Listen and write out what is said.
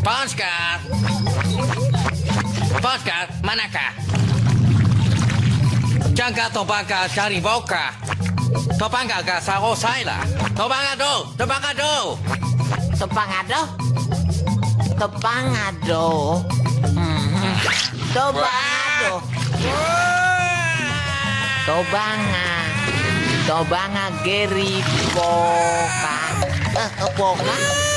Oscar. Oscar, manakah? Jangan tobangka cari boka. Tobangka do, sa do, Tobangado, tobangado. Tepangado? Tepangado. Hmm. Tobangado. Tobanga. Tobanga Geri Boka. Eh, Boka?